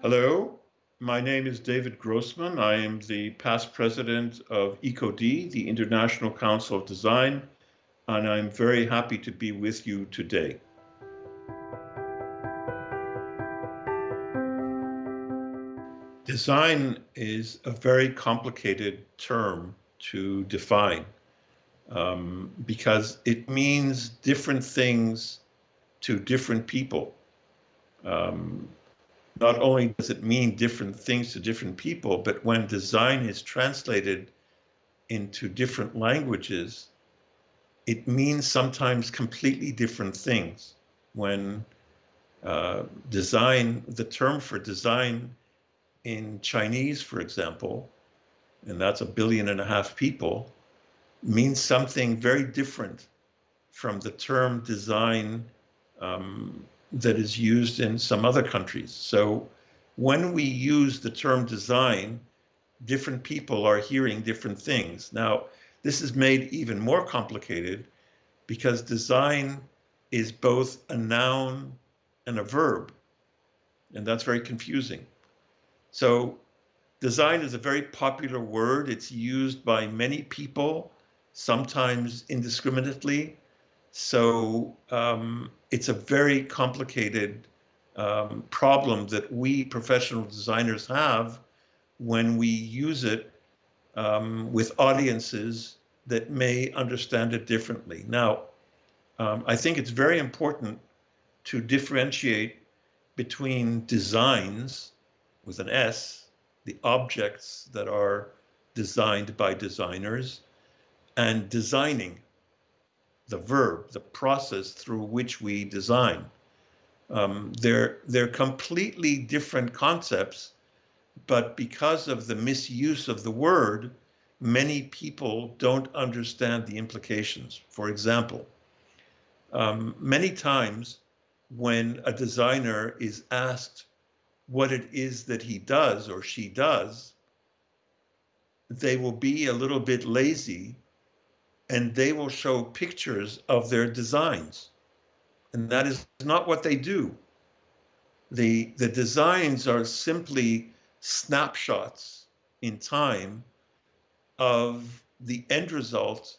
Hello, my name is David Grossman. I am the past president of ico-D, the International Council of Design, and I'm very happy to be with you today. Design is a very complicated term to define um, because it means different things to different people. Um, not only does it mean different things to different people, but when design is translated into different languages, it means sometimes completely different things. When uh, design, the term for design in Chinese, for example, and that's a billion and a half people, means something very different from the term design um, that is used in some other countries. So when we use the term design, different people are hearing different things. Now, this is made even more complicated because design is both a noun and a verb, and that's very confusing. So design is a very popular word. It's used by many people, sometimes indiscriminately. So um, it's a very complicated um, problem that we professional designers have when we use it um, with audiences that may understand it differently. Now, um, I think it's very important to differentiate between designs with an S, the objects that are designed by designers, and designing, the verb, the process through which we design. Um, they're, they're completely different concepts, but because of the misuse of the word, many people don't understand the implications. For example, um, many times when a designer is asked what it is that he does or she does, they will be a little bit lazy and they will show pictures of their designs. And that is not what they do. The, the designs are simply snapshots in time of the end result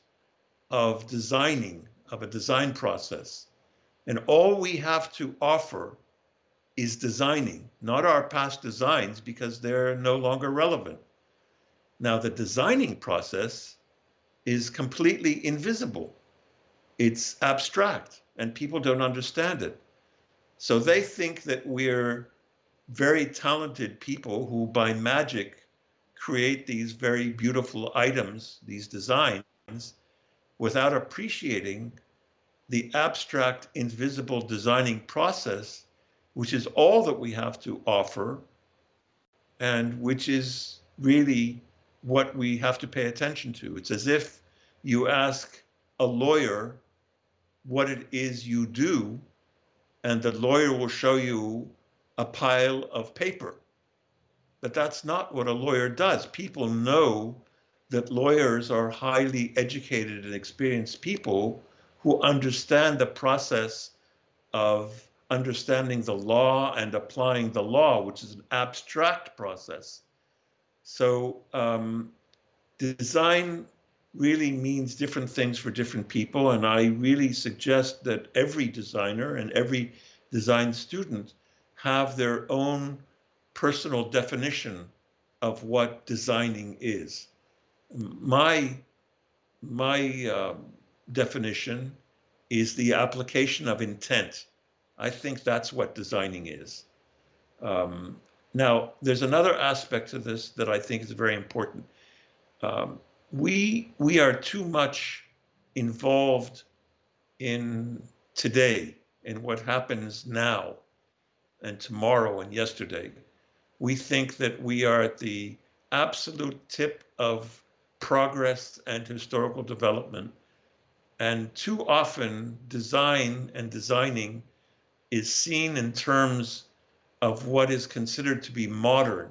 of designing, of a design process. And all we have to offer is designing, not our past designs, because they're no longer relevant. Now, the designing process is completely invisible. It's abstract and people don't understand it. So they think that we're very talented people who by magic create these very beautiful items, these designs, without appreciating the abstract, invisible designing process, which is all that we have to offer, and which is really what we have to pay attention to. It's as if you ask a lawyer what it is you do, and the lawyer will show you a pile of paper. But that's not what a lawyer does. People know that lawyers are highly educated and experienced people who understand the process of understanding the law and applying the law, which is an abstract process. So um, design really means different things for different people. And I really suggest that every designer and every design student have their own personal definition of what designing is. My, my uh, definition is the application of intent. I think that's what designing is. Um, now, there's another aspect to this that I think is very important. Um, we we are too much involved in today in what happens now and tomorrow and yesterday. We think that we are at the absolute tip of progress and historical development. And too often design and designing is seen in terms of what is considered to be modern,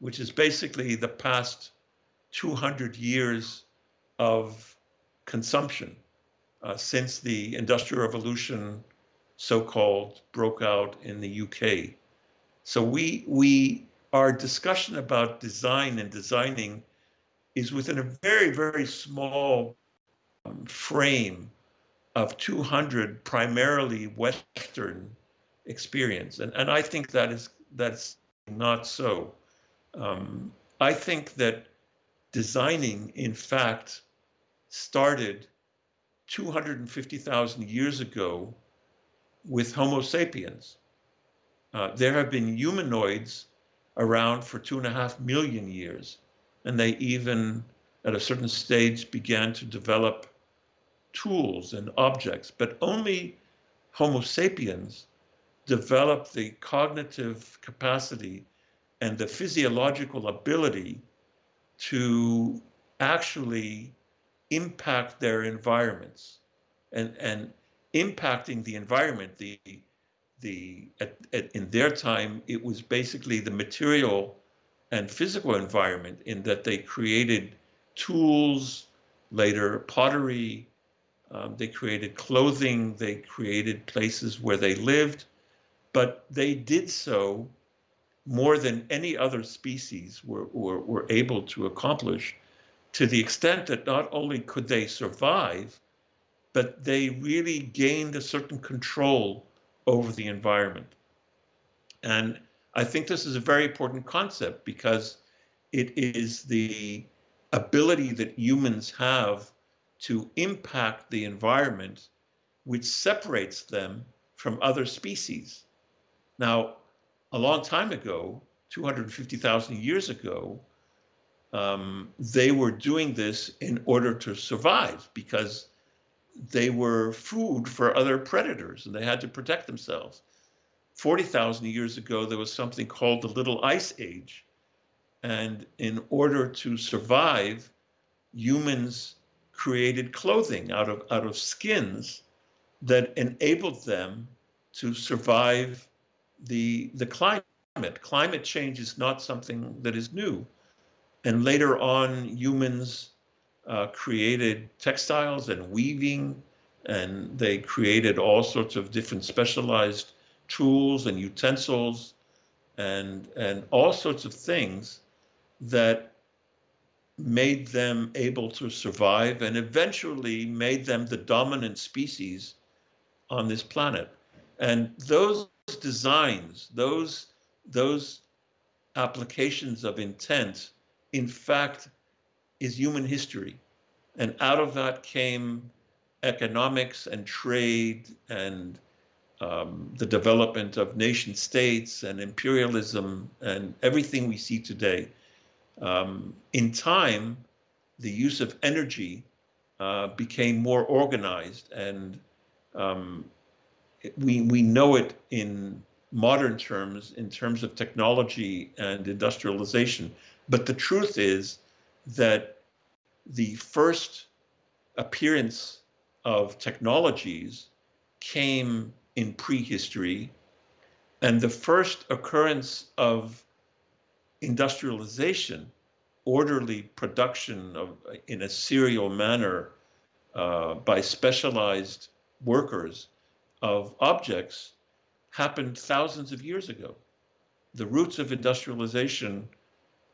which is basically the past 200 years of consumption uh, since the Industrial Revolution, so-called, broke out in the UK. So we we our discussion about design and designing is within a very very small um, frame of 200 primarily Western experience, and and I think that is that's not so. Um, I think that designing, in fact, started 250,000 years ago with Homo sapiens. Uh, there have been humanoids around for two and a half million years, and they even, at a certain stage, began to develop tools and objects, but only Homo sapiens developed the cognitive capacity and the physiological ability to actually impact their environments and and impacting the environment the the at, at, in their time it was basically the material and physical environment in that they created tools later pottery um, they created clothing they created places where they lived but they did so more than any other species were, were, were able to accomplish to the extent that not only could they survive, but they really gained a certain control over the environment. And I think this is a very important concept because it is the ability that humans have to impact the environment which separates them from other species. Now, a long time ago, 250,000 years ago, um, they were doing this in order to survive because they were food for other predators and they had to protect themselves. 40,000 years ago, there was something called the Little Ice Age. And in order to survive, humans created clothing out of, out of skins that enabled them to survive the, the climate. Climate change is not something that is new. And later on, humans uh, created textiles and weaving, and they created all sorts of different specialized tools and utensils and, and all sorts of things that made them able to survive and eventually made them the dominant species on this planet. And those designs, those, those applications of intent in fact, is human history. And out of that came economics and trade and um, the development of nation states and imperialism and everything we see today. Um, in time, the use of energy uh, became more organized and um, we, we know it in modern terms, in terms of technology and industrialization. But the truth is that the first appearance of technologies came in prehistory, and the first occurrence of industrialization, orderly production of in a serial manner uh, by specialized workers of objects happened thousands of years ago. The roots of industrialization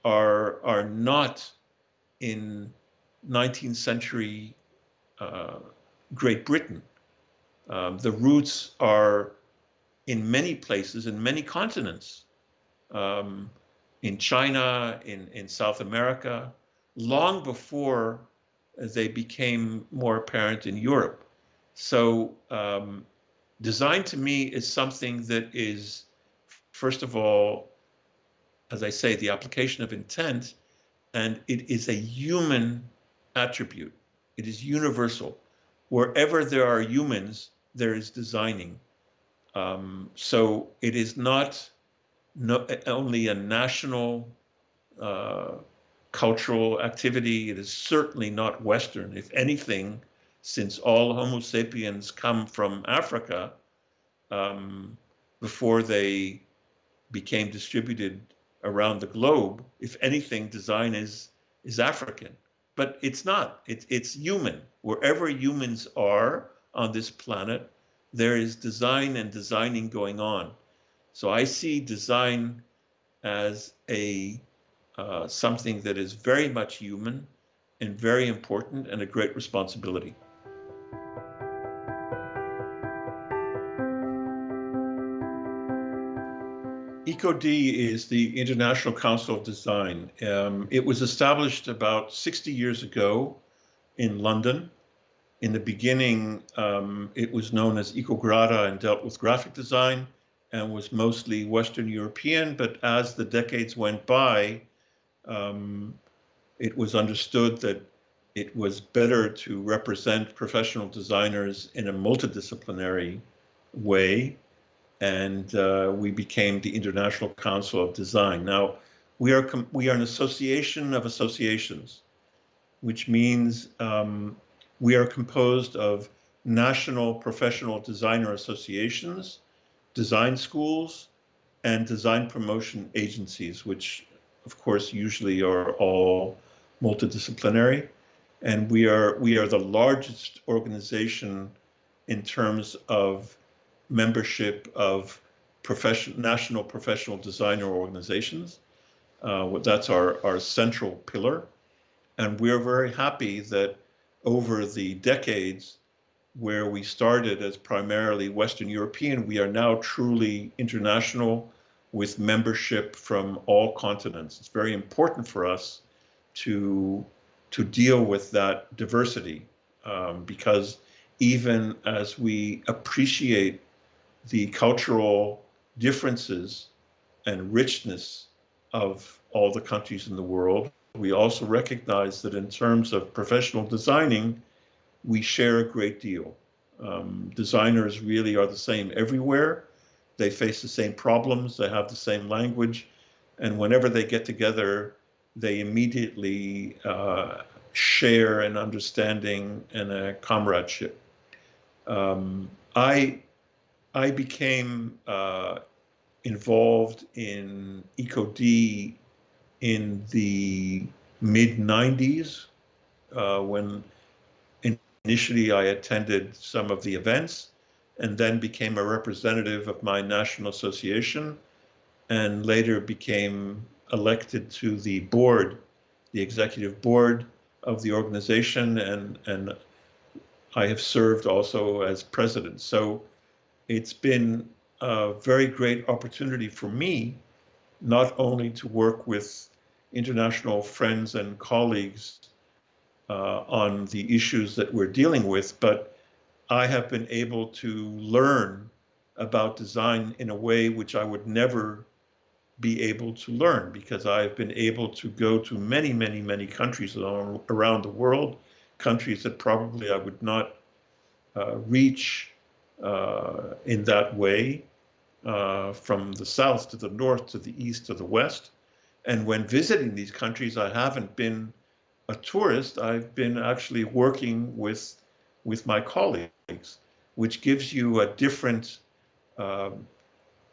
are are not in 19th century uh, Great Britain. Um, the roots are in many places, in many continents, um, in China, in, in South America, long before they became more apparent in Europe. So um, design to me is something that is, first of all, as I say, the application of intent, and it is a human attribute. It is universal. Wherever there are humans, there is designing. Um, so it is not no, only a national uh, cultural activity. It is certainly not Western. If anything, since all Homo sapiens come from Africa, um, before they became distributed around the globe, if anything, design is is African, but it's not. It's it's human. Wherever humans are on this planet, there is design and designing going on, So I see design as a uh, something that is very much human and very important and a great responsibility. ico-D is the International Council of Design. Um, it was established about 60 years ago in London. In the beginning, um, it was known as Icograda and dealt with graphic design and was mostly Western European. But as the decades went by, um, it was understood that it was better to represent professional designers in a multidisciplinary way and uh, we became the International Council of Design. Now, we are we are an association of associations, which means um, we are composed of national professional designer associations, design schools, and design promotion agencies, which of course usually are all multidisciplinary. And we are we are the largest organization in terms of membership of profession, national professional designer organizations. Uh, that's our, our central pillar. And we're very happy that over the decades where we started as primarily Western European, we are now truly international with membership from all continents. It's very important for us to, to deal with that diversity um, because even as we appreciate the cultural differences and richness of all the countries in the world. We also recognize that in terms of professional designing, we share a great deal. Um, designers really are the same everywhere. They face the same problems, they have the same language, and whenever they get together, they immediately uh, share an understanding and a comradeship. Um, I I became uh, involved in ico-D in the mid 90s uh, when initially I attended some of the events and then became a representative of my national association and later became elected to the board, the executive board of the organization and, and I have served also as president. So it's been a very great opportunity for me, not only to work with international friends and colleagues uh, on the issues that we're dealing with, but I have been able to learn about design in a way which I would never be able to learn because I've been able to go to many, many, many countries around the world, countries that probably I would not uh, reach uh, in that way uh, from the south to the north to the east to the west. And when visiting these countries, I haven't been a tourist. I've been actually working with with my colleagues, which gives you a different um,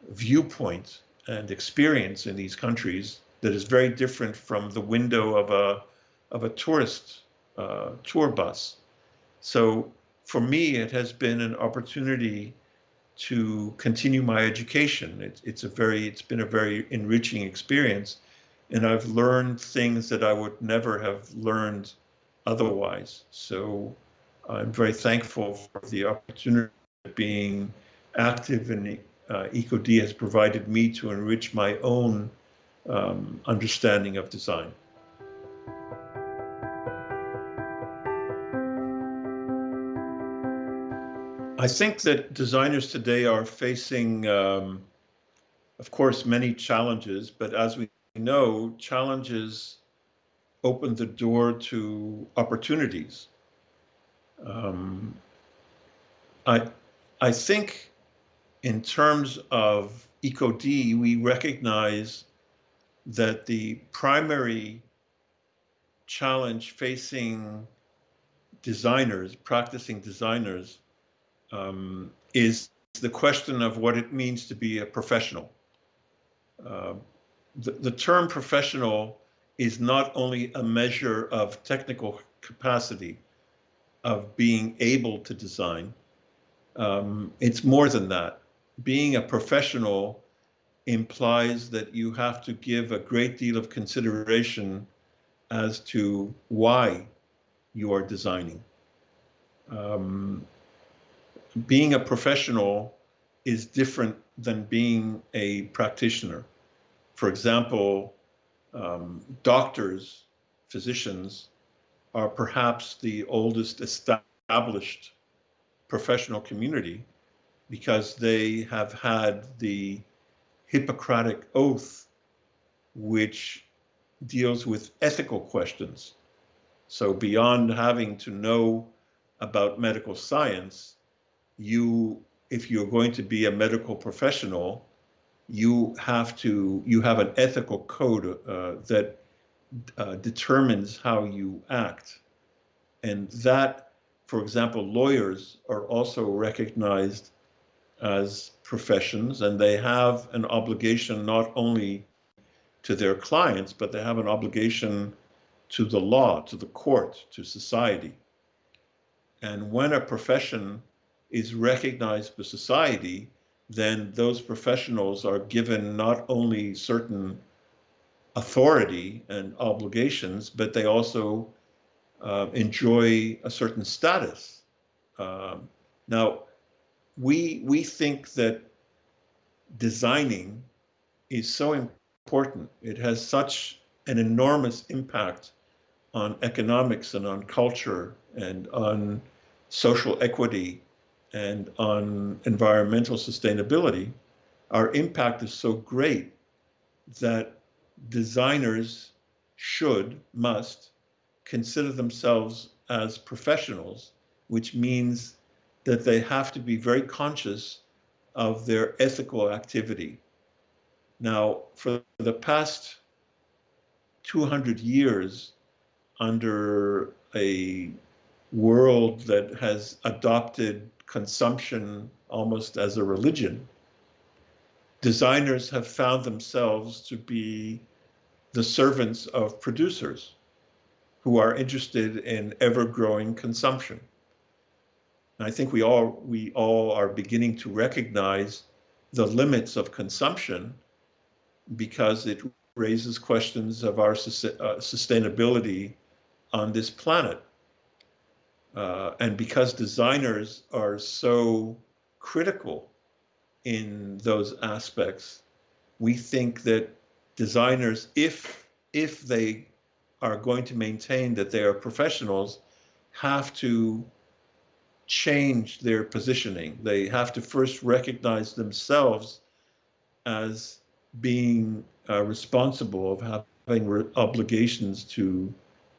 viewpoint and experience in these countries that is very different from the window of a of a tourist uh, tour bus. So for me, it has been an opportunity to continue my education. It, it's a very, it's been a very enriching experience, and I've learned things that I would never have learned otherwise. So I'm very thankful for the opportunity of being active in uh, ico-D has provided me to enrich my own um, understanding of design. I think that designers today are facing, um, of course, many challenges, but as we know, challenges open the door to opportunities. Um, I, I think in terms of ico-D, we recognize that the primary challenge facing designers, practicing designers, um, is the question of what it means to be a professional. Uh, the, the term professional is not only a measure of technical capacity of being able to design, um, it's more than that. Being a professional implies that you have to give a great deal of consideration as to why you are designing. Um, being a professional is different than being a practitioner. For example, um, doctors, physicians are perhaps the oldest established professional community because they have had the Hippocratic Oath, which deals with ethical questions. So beyond having to know about medical science, you, if you're going to be a medical professional, you have to, you have an ethical code uh, that uh, determines how you act. And that, for example, lawyers are also recognized as professions and they have an obligation not only to their clients, but they have an obligation to the law, to the court, to society. And when a profession is recognized by society, then those professionals are given not only certain authority and obligations, but they also uh, enjoy a certain status. Um, now, we we think that designing is so important. It has such an enormous impact on economics and on culture and on social equity and on environmental sustainability. Our impact is so great that designers should, must consider themselves as professionals, which means that they have to be very conscious of their ethical activity. Now, for the past 200 years, under a world that has adopted consumption almost as a religion, designers have found themselves to be the servants of producers who are interested in ever growing consumption. And I think we all we all are beginning to recognize the limits of consumption because it raises questions of our uh, sustainability on this planet. Uh, and because designers are so critical in those aspects, we think that designers, if if they are going to maintain that they are professionals, have to change their positioning. They have to first recognize themselves as being uh, responsible of having obligations to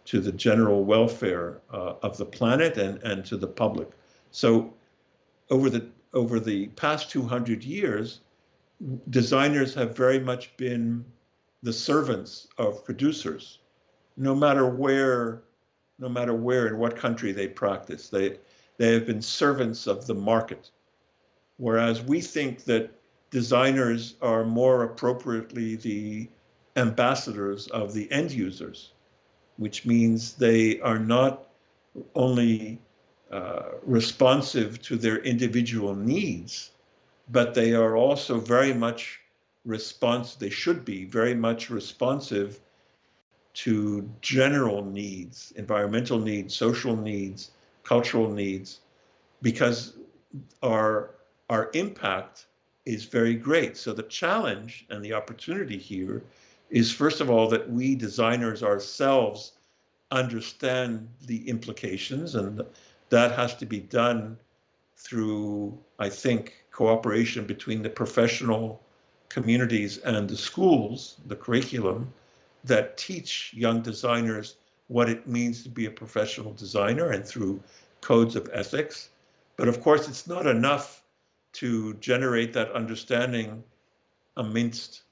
to the general welfare uh, of the planet and and to the public. So over the over the past 200 years, designers have very much been the servants of producers, no matter where, no matter where in what country they practice. They they have been servants of the market. Whereas we think that designers are more appropriately the ambassadors of the end users, which means they are not only uh, responsive to their individual needs, but they are also very much response, they should be very much responsive to general needs, environmental needs, social needs, cultural needs, because our, our impact is very great. So the challenge and the opportunity here is first of all that we designers ourselves understand the implications and that has to be done through, I think, cooperation between the professional communities and the schools, the curriculum that teach young designers what it means to be a professional designer and through codes of ethics. But of course, it's not enough to generate that understanding amidst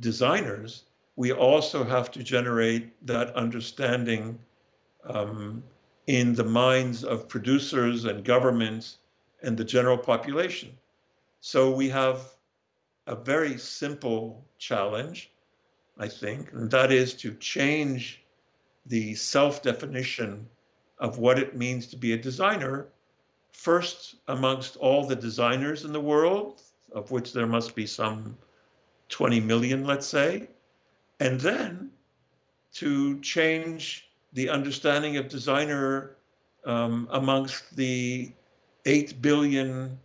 designers. We also have to generate that understanding um, in the minds of producers and governments and the general population. So we have a very simple challenge, I think, and that is to change the self-definition of what it means to be a designer, first amongst all the designers in the world, of which there must be some 20 million, let's say, and then to change the understanding of designer um, amongst the 8 billion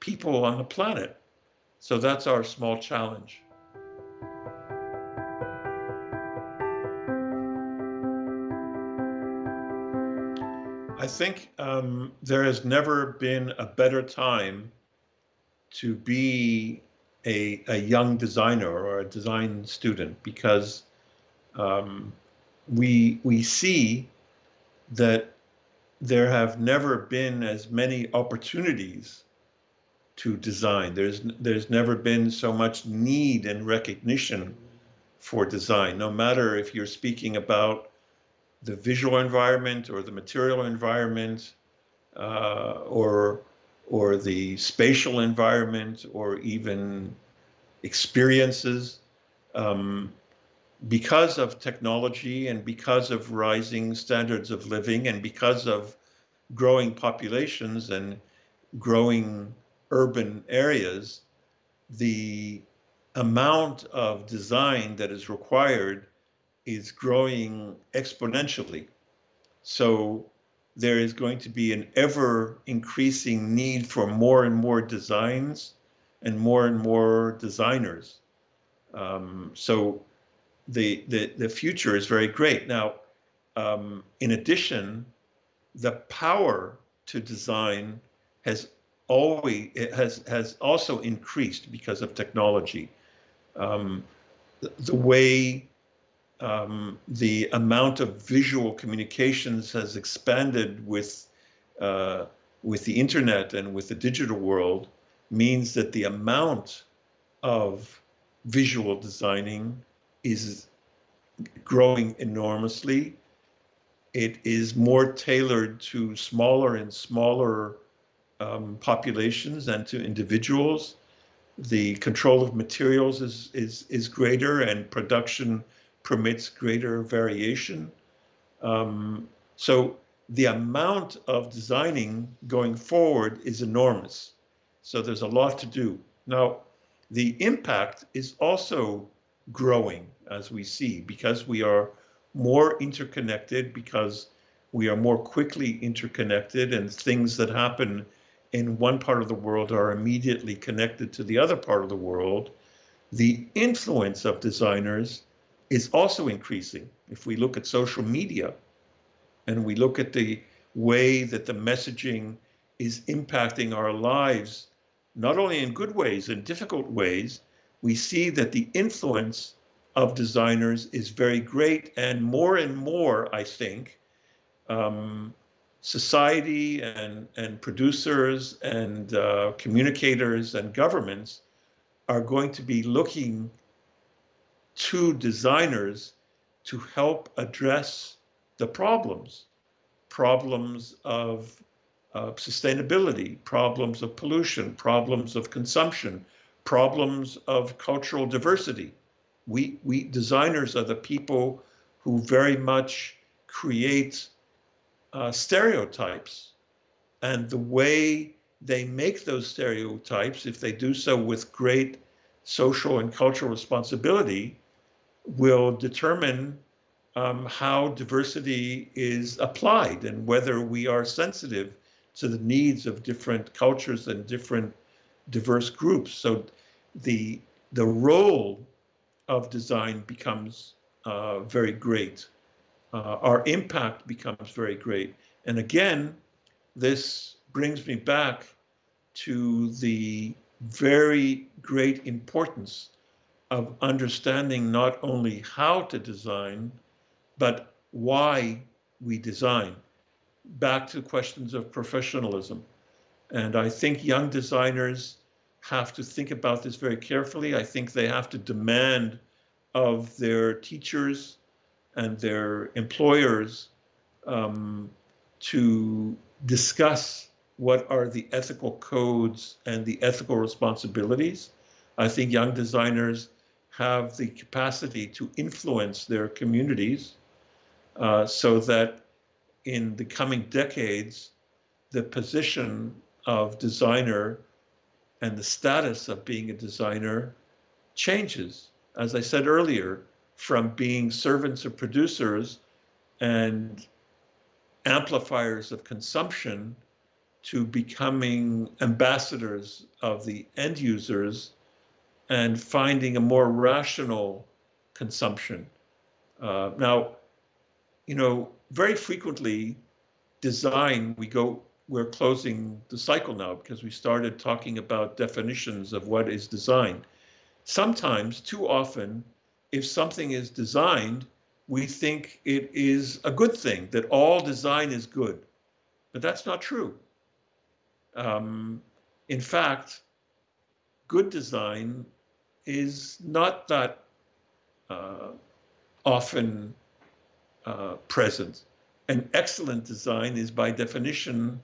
people on the planet. So that's our small challenge. I think um, there has never been a better time to be a, a young designer or a design student because um, we we see that there have never been as many opportunities to design. There's there's never been so much need and recognition for design, no matter if you're speaking about the visual environment or the material environment uh, or or the spatial environment or even experiences. Um, because of technology and because of rising standards of living and because of growing populations and growing urban areas, the amount of design that is required is growing exponentially. So there is going to be an ever increasing need for more and more designs and more and more designers. Um, so the, the, the future is very great. Now, um, in addition, the power to design has always has has also increased because of technology. Um, the, the, way um, the amount of visual communications has expanded with uh, with the internet and with the digital world means that the amount of visual designing is growing enormously. It is more tailored to smaller and smaller um, populations and to individuals. The control of materials is, is, is greater and production permits greater variation. Um, so the amount of designing going forward is enormous. So there's a lot to do. Now, the impact is also growing as we see because we are more interconnected, because we are more quickly interconnected, and things that happen in one part of the world are immediately connected to the other part of the world. The influence of designers is also increasing. If we look at social media and we look at the way that the messaging is impacting our lives, not only in good ways, in difficult ways, we see that the influence of designers is very great. And more and more, I think, um, society and, and producers and uh, communicators and governments are going to be looking to designers to help address the problems problems of uh, sustainability, problems of pollution, problems of consumption, problems of cultural diversity. We, we designers are the people who very much create uh, stereotypes and the way they make those stereotypes, if they do so with great social and cultural responsibility, will determine um, how diversity is applied and whether we are sensitive to the needs of different cultures and different diverse groups. So the the role of design becomes uh, very great. Uh, our impact becomes very great. And again, this brings me back to the very great importance of understanding not only how to design, but why we design. Back to questions of professionalism. And I think young designers have to think about this very carefully. I think they have to demand of their teachers and their employers um, to discuss what are the ethical codes and the ethical responsibilities. I think young designers have the capacity to influence their communities uh, so that in the coming decades, the position of designer and the status of being a designer changes, as I said earlier, from being servants of producers and amplifiers of consumption to becoming ambassadors of the end users and finding a more rational consumption. Uh, now, you know, very frequently, design, we go, we're closing the cycle now because we started talking about definitions of what is design. Sometimes, too often, if something is designed, we think it is a good thing, that all design is good. But that's not true. Um, in fact, good design is not that uh, often uh, present. An excellent design is by definition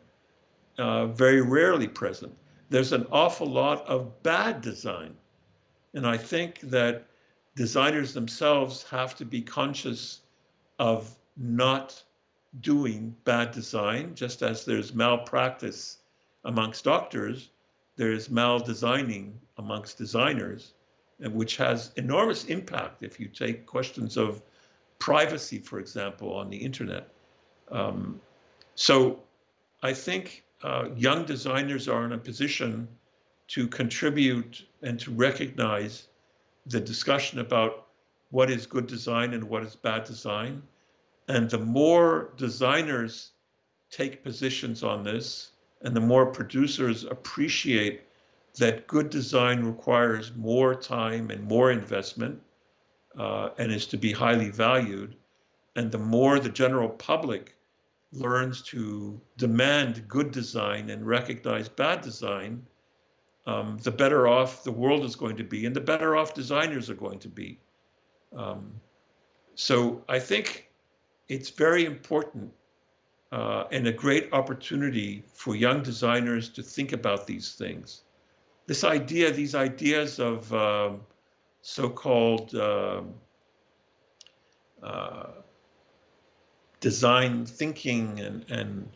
uh, very rarely present. There's an awful lot of bad design. And I think that designers themselves have to be conscious of not doing bad design, just as there's malpractice amongst doctors, there's maldesigning amongst designers, which has enormous impact if you take questions of privacy, for example, on the internet. Um, so I think uh, young designers are in a position to contribute and to recognize the discussion about what is good design and what is bad design. And the more designers take positions on this, and the more producers appreciate that good design requires more time and more investment uh, and is to be highly valued, and the more the general public learns to demand good design and recognize bad design, um, the better off the world is going to be and the better off designers are going to be. Um, so I think it's very important uh, and a great opportunity for young designers to think about these things. This idea, these ideas of um, so-called um, uh, design thinking and and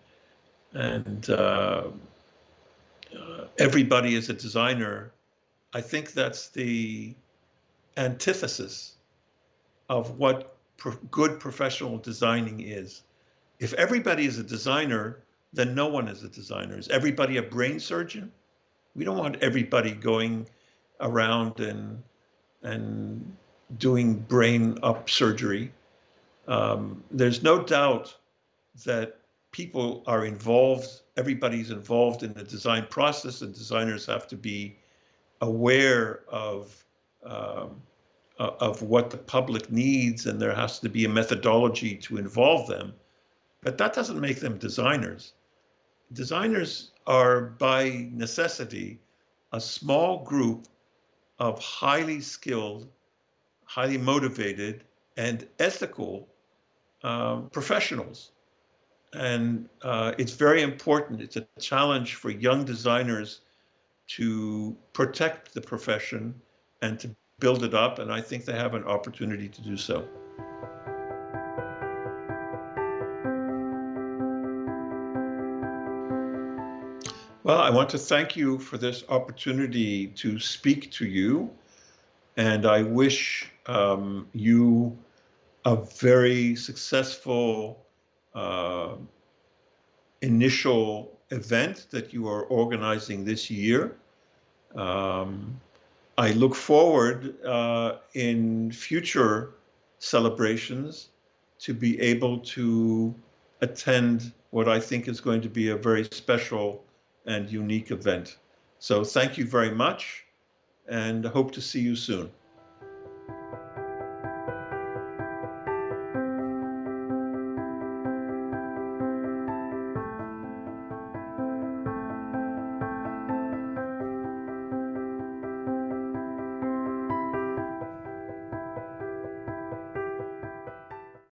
and uh, uh, everybody is a designer, I think that's the antithesis of what pro good professional designing is. If everybody is a designer, then no one is a designer. Is everybody a brain surgeon? We don't want everybody going around and and doing brain up surgery. Um, there's no doubt that people are involved, everybody's involved in the design process, and designers have to be aware of um, of what the public needs, and there has to be a methodology to involve them. But that doesn't make them designers. Designers are by necessity a small group of highly skilled, highly motivated, and ethical um, professionals and uh, it's very important. It's a challenge for young designers to protect the profession and to build it up. And I think they have an opportunity to do so. Well, I want to thank you for this opportunity to speak to you. And I wish um, you a very successful uh, initial event that you are organizing this year. Um, I look forward uh, in future celebrations to be able to attend what I think is going to be a very special and unique event. So thank you very much and hope to see you soon.